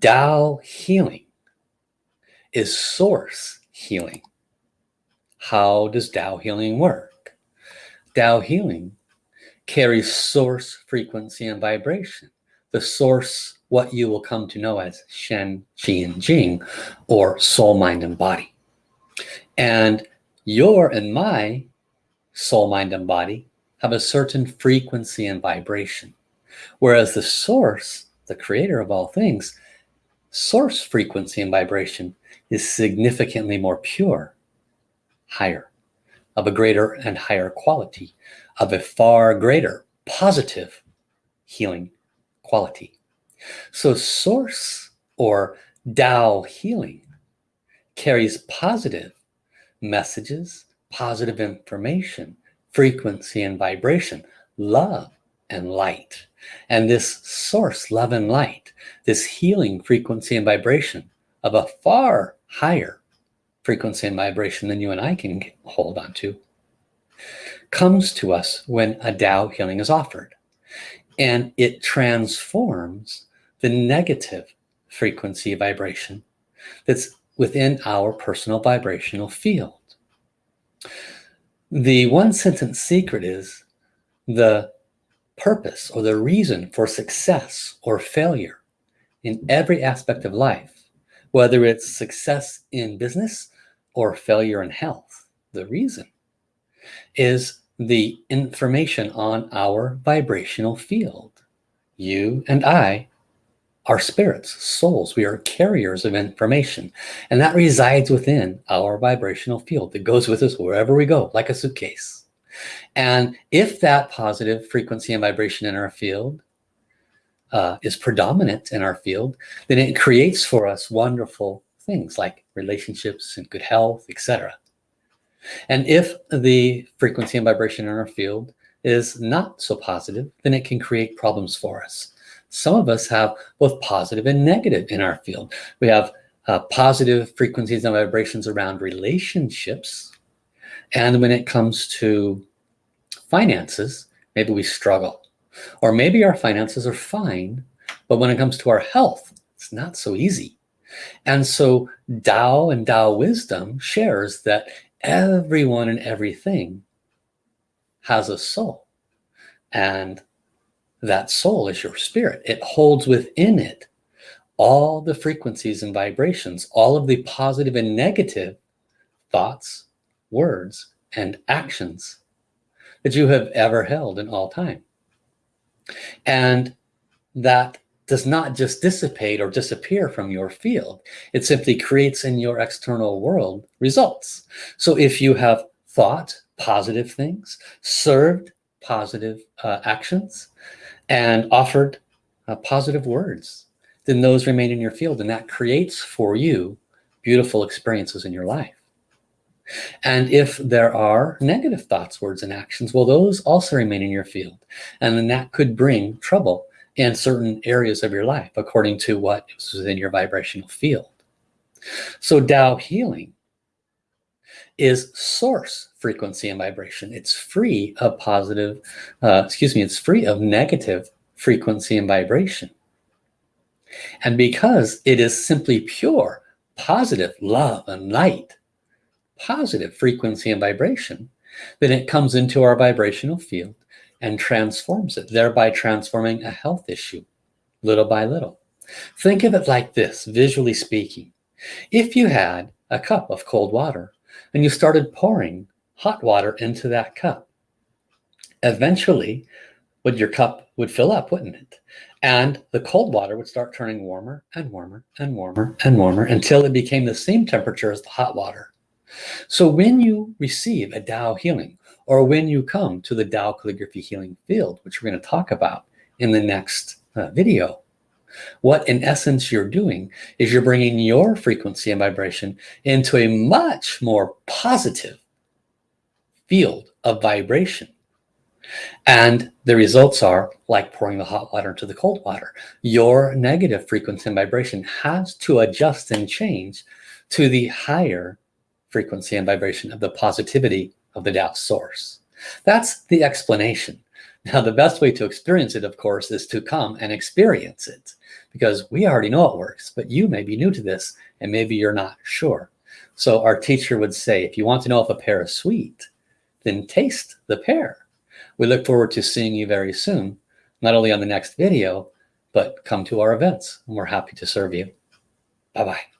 Tao healing is source healing. How does Tao healing work? Tao healing carries source frequency and vibration. The source, what you will come to know as Shen, Qi, and Jing, or soul, mind, and body. And your and my soul, mind, and body have a certain frequency and vibration. Whereas the source, the creator of all things, source frequency and vibration is significantly more pure, higher, of a greater and higher quality, of a far greater positive healing quality. So source or Tao healing carries positive messages, positive information, frequency and vibration, love and light. And this source, love and light, this healing frequency and vibration of a far higher frequency and vibration than you and I can hold on to, comes to us when a Tao healing is offered. And it transforms the negative frequency vibration that's within our personal vibrational field. The one sentence secret is the purpose or the reason for success or failure in every aspect of life, whether it's success in business or failure in health. The reason is the information on our vibrational field. You and I are spirits, souls. We are carriers of information. And that resides within our vibrational field. It goes with us wherever we go, like a suitcase. And if that positive frequency and vibration in our field uh, is predominant in our field, then it creates for us wonderful things like relationships and good health, etc. And if the frequency and vibration in our field is not so positive, then it can create problems for us. Some of us have both positive and negative in our field. We have uh, positive frequencies and vibrations around relationships. And when it comes to finances, maybe we struggle. Or maybe our finances are fine, but when it comes to our health, it's not so easy. And so Tao and Tao wisdom shares that everyone and everything has a soul. And that soul is your spirit. It holds within it all the frequencies and vibrations, all of the positive and negative thoughts, words, and actions that you have ever held in all time. And that does not just dissipate or disappear from your field. It simply creates in your external world results. So if you have thought positive things, served positive uh, actions, and offered uh, positive words, then those remain in your field. And that creates for you beautiful experiences in your life. And if there are negative thoughts, words, and actions, well, those also remain in your field. And then that could bring trouble in certain areas of your life, according to what is within your vibrational field. So Tao healing is source frequency and vibration. It's free of positive, uh, excuse me, it's free of negative frequency and vibration. And because it is simply pure, positive love and light, positive frequency and vibration, then it comes into our vibrational field and transforms it, thereby transforming a health issue little by little. Think of it like this, visually speaking. If you had a cup of cold water and you started pouring hot water into that cup, eventually would your cup would fill up, wouldn't it? And the cold water would start turning warmer and warmer and warmer and warmer until it became the same temperature as the hot water. So when you receive a Tao healing, or when you come to the Tao calligraphy healing field, which we're going to talk about in the next uh, video, what in essence you're doing is you're bringing your frequency and vibration into a much more positive field of vibration. And the results are like pouring the hot water into the cold water. Your negative frequency and vibration has to adjust and change to the higher frequency and vibration of the positivity of the Tao source. That's the explanation. Now, the best way to experience it, of course, is to come and experience it because we already know it works, but you may be new to this and maybe you're not sure. So our teacher would say, if you want to know if a pear is sweet, then taste the pear. We look forward to seeing you very soon, not only on the next video, but come to our events and we're happy to serve you. Bye-bye.